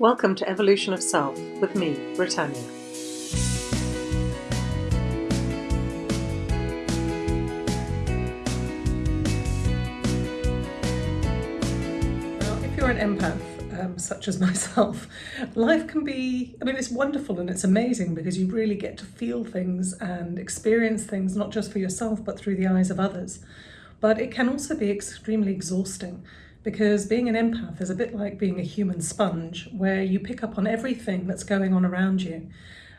Welcome to Evolution of Self with me, Britannia. If you're an empath, um, such as myself, life can be, I mean, it's wonderful and it's amazing because you really get to feel things and experience things, not just for yourself, but through the eyes of others. But it can also be extremely exhausting because being an empath is a bit like being a human sponge where you pick up on everything that's going on around you.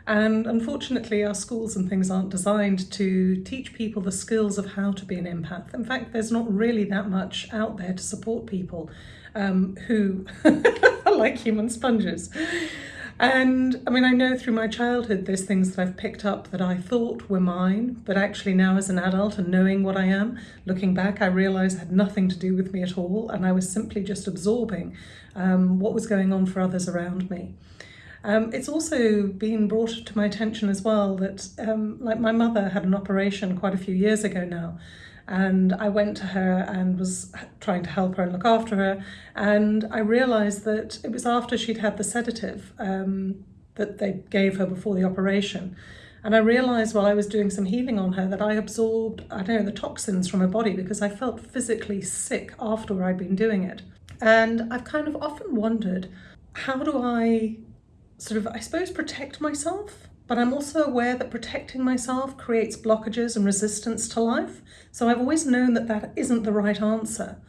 And unfortunately, our schools and things aren't designed to teach people the skills of how to be an empath. In fact, there's not really that much out there to support people um, who are like human sponges. And I mean, I know through my childhood, there's things that I've picked up that I thought were mine, but actually now as an adult and knowing what I am, looking back, I realised had nothing to do with me at all. And I was simply just absorbing um, what was going on for others around me. Um, it's also been brought to my attention as well that um, like my mother had an operation quite a few years ago now and I went to her and was trying to help her and look after her and I realised that it was after she'd had the sedative um, that they gave her before the operation and I realised while I was doing some healing on her that I absorbed, I don't know, the toxins from her body because I felt physically sick after I'd been doing it. And I've kind of often wondered, how do I sort of, I suppose, protect myself but I'm also aware that protecting myself creates blockages and resistance to life. So I've always known that that isn't the right answer.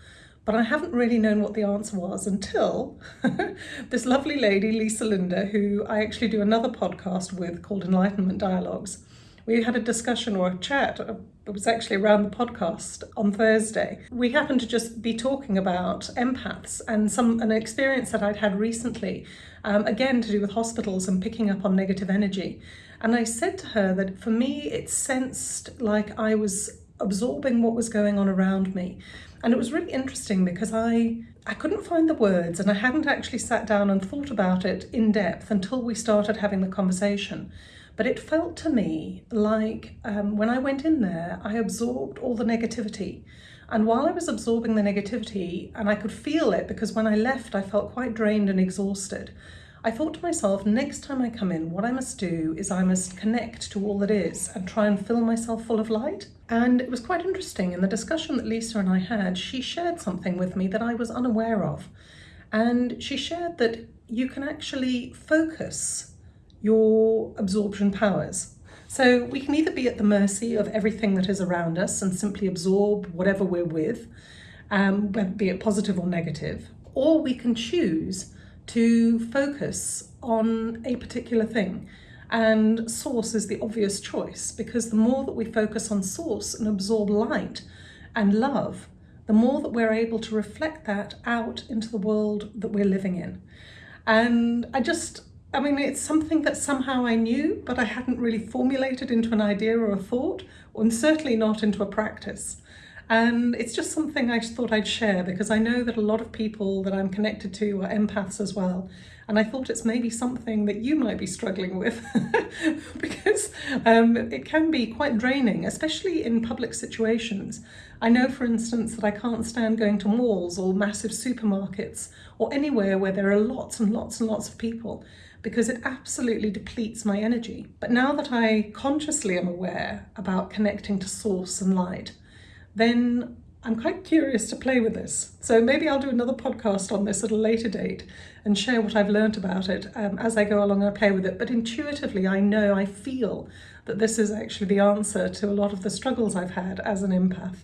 But I haven't really known what the answer was until this lovely lady, Lisa Linda, who I actually do another podcast with called Enlightenment Dialogues. We had a discussion or a chat, uh, it was actually around the podcast on Thursday. We happened to just be talking about empaths and some an experience that I'd had recently um, again to do with hospitals and picking up on negative energy. And I said to her that for me, it sensed like I was absorbing what was going on around me. And it was really interesting because I, I couldn't find the words and I hadn't actually sat down and thought about it in depth until we started having the conversation. But it felt to me like um, when I went in there, I absorbed all the negativity. And while I was absorbing the negativity, and I could feel it because when I left, I felt quite drained and exhausted, I thought to myself, next time I come in, what I must do is I must connect to all that is and try and fill myself full of light. And it was quite interesting in the discussion that Lisa and I had, she shared something with me that I was unaware of. And she shared that you can actually focus your absorption powers. So we can either be at the mercy of everything that is around us and simply absorb whatever we're with, um, be it positive or negative, or we can choose to focus on a particular thing. And source is the obvious choice because the more that we focus on source and absorb light and love, the more that we're able to reflect that out into the world that we're living in. And I just, I mean, it's something that somehow I knew, but I hadn't really formulated into an idea or a thought, and certainly not into a practice. And it's just something I thought I'd share because I know that a lot of people that I'm connected to are empaths as well. And I thought it's maybe something that you might be struggling with because um, it can be quite draining, especially in public situations. I know, for instance, that I can't stand going to malls or massive supermarkets or anywhere where there are lots and lots and lots of people because it absolutely depletes my energy. But now that I consciously am aware about connecting to source and light, then I'm quite curious to play with this. So maybe I'll do another podcast on this at a later date and share what I've learned about it um, as I go along and play with it. But intuitively, I know, I feel that this is actually the answer to a lot of the struggles I've had as an empath.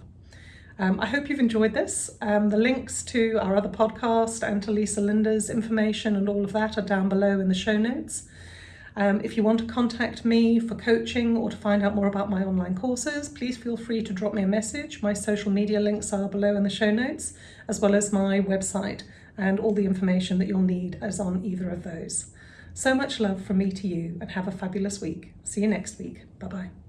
Um, I hope you've enjoyed this. Um, the links to our other podcast and to Lisa Linda's information and all of that are down below in the show notes. Um, if you want to contact me for coaching or to find out more about my online courses, please feel free to drop me a message. My social media links are below in the show notes, as well as my website and all the information that you'll need is on either of those. So much love from me to you and have a fabulous week. See you next week. Bye-bye.